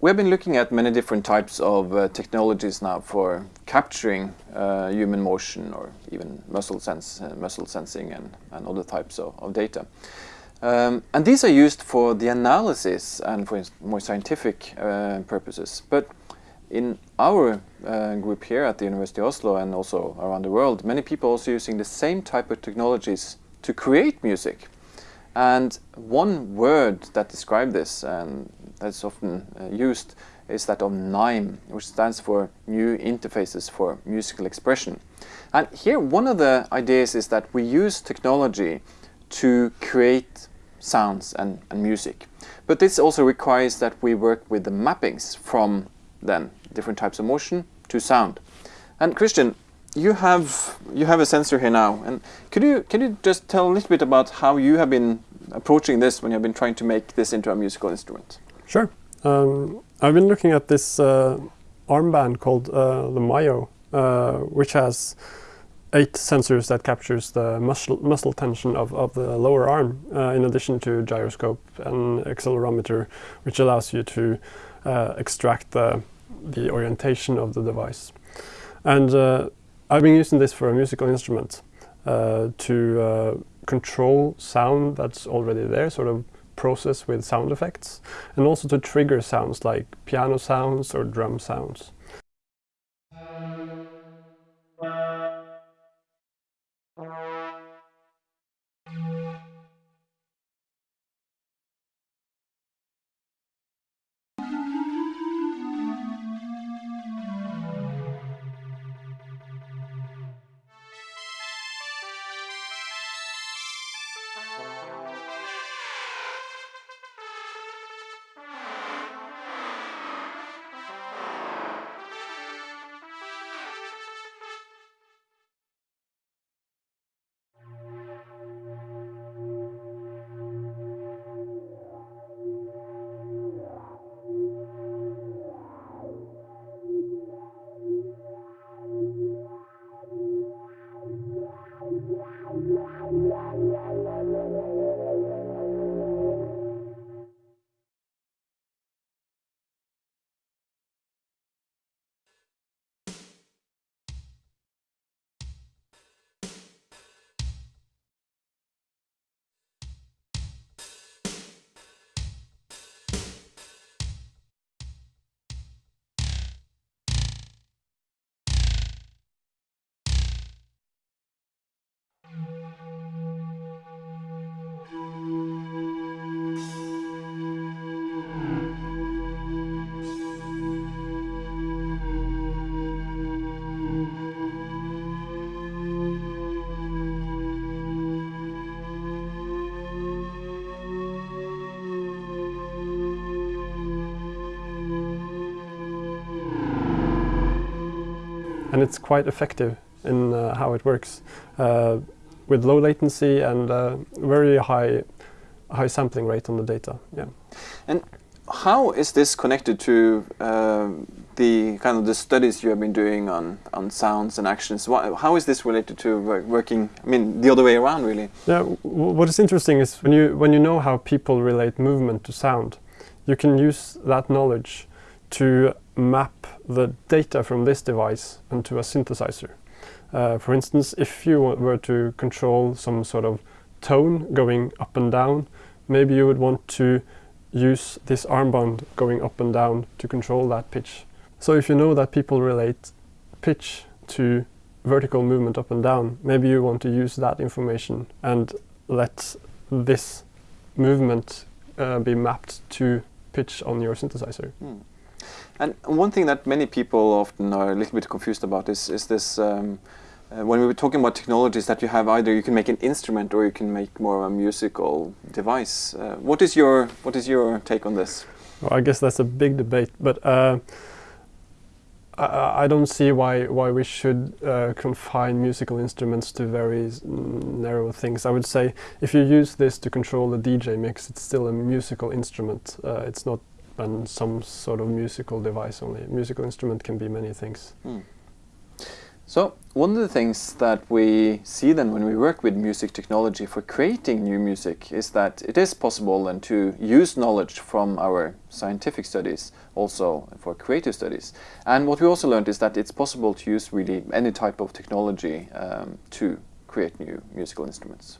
we have been looking at many different types of uh, technologies now for capturing uh, human motion or even muscle sense, uh, muscle sensing and, and other types of, of data. Um, and these are used for the analysis and for more scientific uh, purposes. But in our uh, group here at the University of Oslo and also around the world, many people are also using the same type of technologies to create music. And one word that describes this and that's often uh, used is that of NIME, which stands for New Interfaces for Musical Expression. And here one of the ideas is that we use technology to create sounds and, and music. But this also requires that we work with the mappings from then different types of motion to sound. And Christian, you have you have a sensor here now, and could you can you just tell a little bit about how you have been approaching this when you have been trying to make this into a musical instrument? Sure. Um, I've been looking at this uh, armband called uh, the Myo, uh, which has eight sensors that captures the muscle, muscle tension of, of the lower arm, uh, in addition to gyroscope and accelerometer, which allows you to uh, extract the, the orientation of the device. And uh, I've been using this for a musical instrument to control sound that's already there, sort of process with sound effects and also to trigger sounds like piano sounds or drum sounds. And it's quite effective in uh, how it works uh, with low latency and uh, very high high sampling rate on the data. Yeah. And how is this connected to um, the kind of the studies you have been doing on on sounds and actions? how is this related to work, working? I mean, the other way around, really. Yeah. what is interesting is when you when you know how people relate movement to sound, you can use that knowledge to map the data from this device into a synthesizer. Uh, for instance, if you were to control some sort of tone going up and down, maybe you would want to use this armband going up and down to control that pitch. So if you know that people relate pitch to vertical movement up and down, maybe you want to use that information and let this movement uh, be mapped to pitch on your synthesizer. Mm. And one thing that many people often are a little bit confused about is, is this, um, uh, when we were talking about technologies that you have either you can make an instrument or you can make more of a musical device. Uh, what is your what is your take on this? Well, I guess that's a big debate, but uh, I, I, don't see why why we should uh, confine musical instruments to very narrow things. I would say if you use this to control the DJ mix, it's still a musical instrument. Uh, it's not and some sort of musical device only. Musical instrument can be many things. Hmm. So one of the things that we see then when we work with music technology for creating new music is that it is possible then to use knowledge from our scientific studies also for creative studies. And what we also learned is that it's possible to use really any type of technology um, to create new musical instruments.